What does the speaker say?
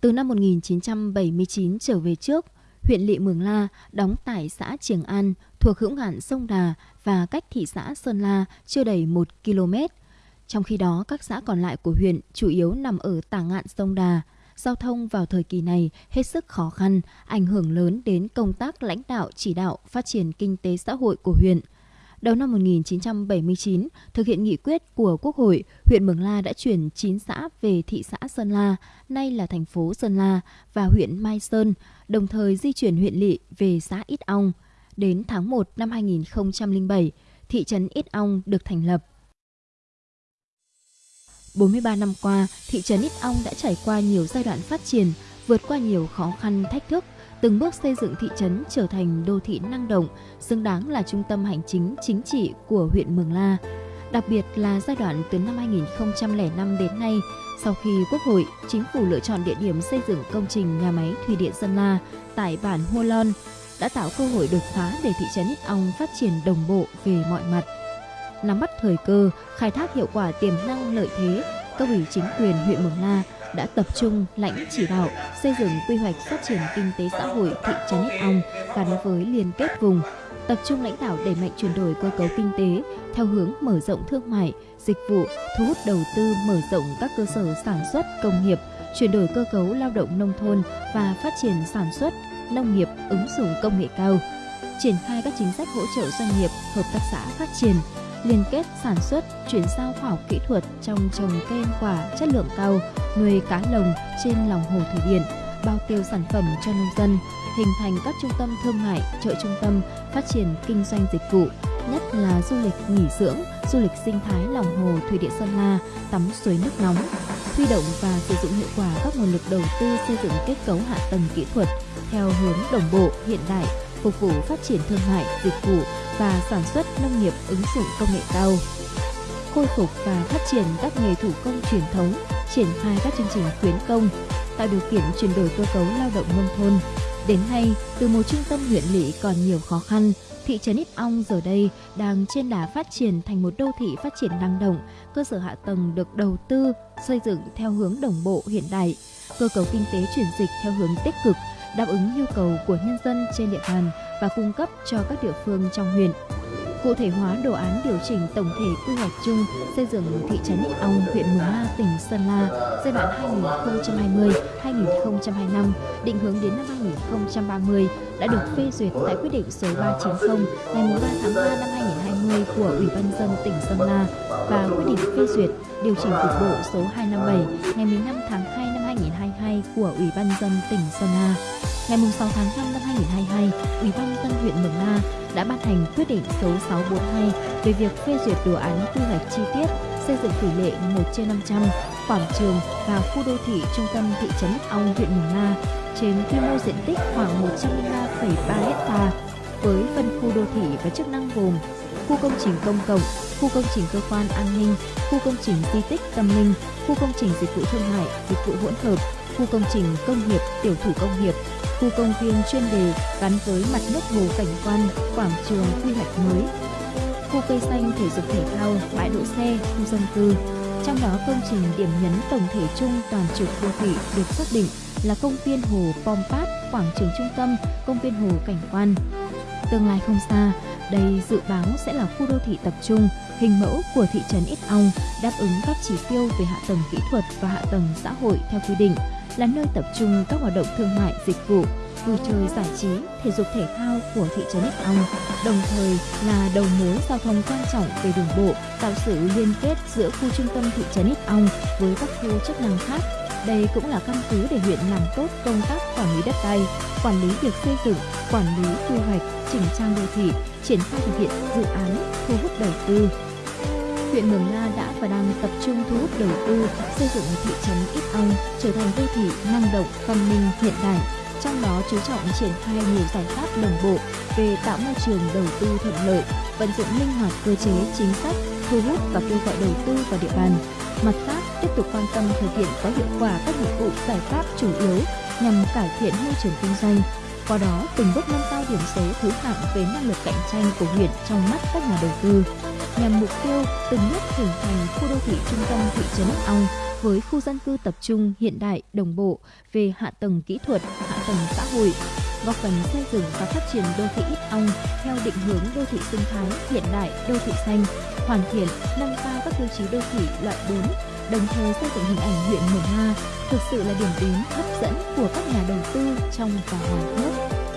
Từ năm 1979 trở về trước, huyện Lị Mường La đóng tại xã Triềng An thuộc hữu ngạn sông Đà và cách thị xã Sơn La chưa đầy 1 km. Trong khi đó, các xã còn lại của huyện chủ yếu nằm ở tả ngạn sông Đà. Giao thông vào thời kỳ này hết sức khó khăn, ảnh hưởng lớn đến công tác lãnh đạo chỉ đạo phát triển kinh tế xã hội của huyện – Đầu năm 1979, thực hiện nghị quyết của Quốc hội, huyện Mường La đã chuyển 9 xã về thị xã Sơn La, nay là thành phố Sơn La và huyện Mai Sơn, đồng thời di chuyển huyện Lị về xã Ít Ong. Đến tháng 1 năm 2007, thị trấn Ít Ong được thành lập. 43 năm qua, thị trấn Ít Ong đã trải qua nhiều giai đoạn phát triển, vượt qua nhiều khó khăn thách thức, từng bước xây dựng thị trấn trở thành đô thị năng động, xứng đáng là trung tâm hành chính chính trị của huyện Mường La. Đặc biệt là giai đoạn từ năm 2005 đến nay, sau khi Quốc hội, Chính phủ lựa chọn địa điểm xây dựng công trình nhà máy thủy điện Sơn La tại bản Hua Lon, đã tạo cơ hội đột phá để thị trấn Ít Ong phát triển đồng bộ về mọi mặt. Nắm bắt thời cơ, khai thác hiệu quả tiềm năng lợi thế, cấp ủy chính quyền huyện Mường La đã tập trung lãnh chỉ đạo xây dựng quy hoạch phát triển kinh tế xã hội thị trấn Ít Ong gắn với liên kết vùng, tập trung lãnh đạo đẩy mạnh chuyển đổi cơ cấu kinh tế theo hướng mở rộng thương mại, dịch vụ, thu hút đầu tư mở rộng các cơ sở sản xuất công nghiệp, chuyển đổi cơ cấu lao động nông thôn và phát triển sản xuất nông nghiệp ứng dụng công nghệ cao, triển khai các chính sách hỗ trợ doanh nghiệp, hợp tác xã phát triển, liên kết sản xuất, chuyển giao khoa học kỹ thuật trong trồng cây ăn quả chất lượng cao, nuôi cá lồng trên lòng hồ thủy điện, bao tiêu sản phẩm cho nông dân, hình thành các trung tâm thương mại, chợ trung tâm, phát triển kinh doanh dịch vụ, nhất là du lịch nghỉ dưỡng, du lịch sinh thái lòng hồ thủy điện Sơn La, tắm suối nước nóng, huy động và sử dụng hiệu quả các nguồn lực đầu tư xây dựng kết cấu hạ tầng kỹ thuật theo hướng đồng bộ, hiện đại, phục vụ phát triển thương mại, dịch vụ và sản xuất nông nghiệp ứng dụng công nghệ cao. Khôi phục và phát triển các nghề thủ công truyền thống, triển khai các chương trình khuyến công, tạo điều kiện chuyển đổi cơ cấu lao động nông thôn. Đến nay, từ một trung tâm huyện lỵ còn nhiều khó khăn, thị trấn Ít Ong giờ đây đang trên đà phát triển thành một đô thị phát triển năng động, cơ sở hạ tầng được đầu tư, xây dựng theo hướng đồng bộ hiện đại, cơ cấu kinh tế chuyển dịch theo hướng tích cực, đáp ứng nhu cầu của nhân dân trên địa bàn và cung cấp cho các địa phương trong huyện. Cụ thể hóa đồ án điều chỉnh tổng thể quy hoạch chung xây dựng thị trấn Ích Ong, huyện Mường La, tỉnh Sơn La giai đoạn 2020-2025 định hướng đến năm 2030 đã được phê duyệt tại quyết định số 390 ngày 3 tháng 3 năm 2020 của Ủy ban dân tỉnh Sơn La và quyết định phê duyệt điều chỉnh cục bộ số 257 ngày 15 tháng 2 năm 2022 của Ủy ban dân tỉnh Sơn La. Ngày 6 tháng 5 năm 2022, Ủy ban dân huyện Mường La đã ban hành quyết định số 642 về việc phê duyệt đồ án quy hoạch chi tiết xây dựng tỷ lệ 1 trên 500 quảng trường và khu đô thị trung tâm thị trấn Ong huyện Mường La trên quy mô diện tích khoảng 103,3 ha với phân khu đô thị và chức năng gồm khu công trình công cộng, khu công trình cơ quan an ninh, khu công trình di tích tâm linh, khu công trình dịch vụ thương mại, dịch vụ hỗn hợp, khu công trình công nghiệp, tiểu thủ công nghiệp, khu công viên chuyên đề gắn với mặt nước hồ cảnh quan, quảng trường quy hoạch mới, khu cây xanh thể dục thể thao, bãi đỗ xe, khu dân cư. Trong đó công trình điểm nhấn tổng thể chung toàn trục đô thị được xác định là công viên hồ Pompat, quảng trường trung tâm, công viên hồ cảnh quan. Tương lai không xa, đây dự báo sẽ là khu đô thị tập trung, hình mẫu của thị trấn Ít Ong, đáp ứng các chỉ tiêu về hạ tầng kỹ thuật và hạ tầng xã hội theo quy định, là nơi tập trung các hoạt động thương mại, dịch vụ, vui chơi giải trí, thể dục thể thao của thị trấn Ích Ong, đồng thời là đầu mối giao thông quan trọng về đường bộ, tạo sự liên kết giữa khu trung tâm thị trấn Ích Ong với các khu chức năng khác. Đây cũng là căn cứ để huyện làm tốt công tác quản lý đất đai, quản lý việc xây dựng, quản lý quy hoạch, chỉnh trang đô thị, triển khai thực hiện dự án, thu hút đầu tư, huyện Mường La đã và đang tập trung thu hút đầu tư xây dựng thị trấn Ít Ong trở thành đô thị năng động, văn minh, hiện đại. Trong đó chú trọng triển khai nhiều giải pháp đồng bộ về tạo môi trường đầu tư thuận lợi, vận dụng linh hoạt cơ chế chính sách, thu hút và kêu gọi đầu tư vào địa bàn. Mặt khác, tiếp tục quan tâm thực hiện có hiệu quả các nhiệm vụ giải pháp chủ yếu nhằm cải thiện môi trường kinh doanh, qua đó từng bước nâng cao điểm số thứ hạng về năng lực cạnh tranh của huyện trong mắt các nhà đầu tư. nhằm mục tiêu từng bước hình thành khu đô thị trung tâm thị trấn Ít Ong với khu dân cư tập trung hiện đại đồng bộ về hạ tầng kỹ thuật, hạ tầng xã hội, góp phần xây dựng và phát triển đô thị Ít Ong theo định hướng đô thị sinh thái hiện đại, đô thị xanh, hoàn thiện, nâng cao các tiêu chí đô thị loại 4, đồng thời xây dựng hình ảnh huyện Mường La thực sự là điểm đến hấp dẫn của các nhà đầu tư trong và ngoài nước.